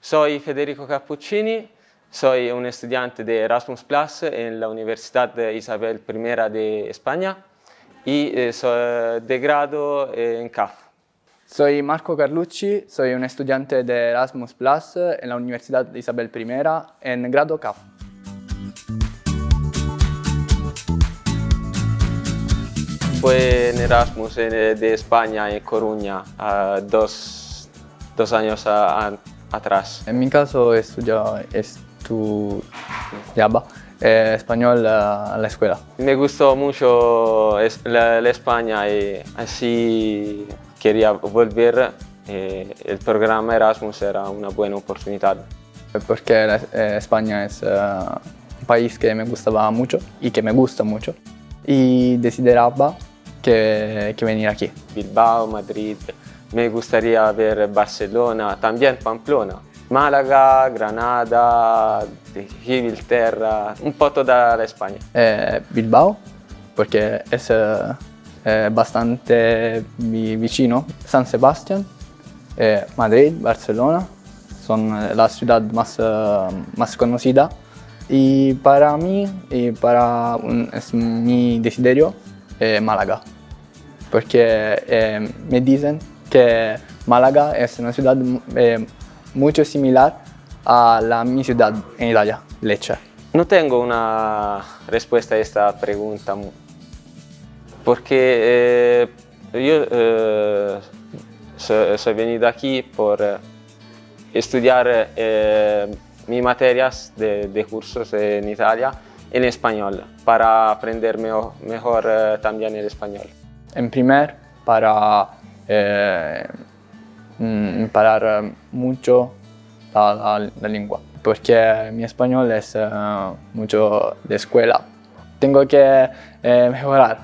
Soy Federico Cappuccini, soy un estudiante de Erasmus Plus en la Universidad de Isabel I de España y eh, soy de grado en CAF. Soy Marco Carlucci, soy un estudiante de Erasmus Plus en la Universidad de Isabel I en grado CAF. Fue en Erasmus de España en Coruña dos, dos años atrás. En mi caso estudiaba, estudiaba eh, español a la escuela. Me gustó mucho la, España y así quería volver. Eh, el programa Erasmus era una buena oportunidad. Porque eh, España es un país que me gustaba mucho y que me gusta mucho y decidaba que, que venir aquí. Bilbao, Madrid, me gustaría ver Barcelona, también Pamplona, Málaga, Granada, Gibraltar, un po' toda la España. Eh, Bilbao, porque es eh, bastante vicino. San Sebastián, eh, Madrid, Barcelona, son las ciudades más, más conocidas. Y para mí, y para un, es mi desiderio, Málaga. Porque me dicen que Málaga es una ciudad eh, mucho similar a la mi ciudad en Italia, Lecce. No tengo una respuesta a esta pregunta, porque eh, yo eh, soy, venido aquí por estudiar mis materias de, cursos en Italia en español, para aprender mejor, mejor también el español. En primer, para eh, imparar mucho la, lengua, porque mi español es eh, mucho de escuela. Tengo que eh, mejorar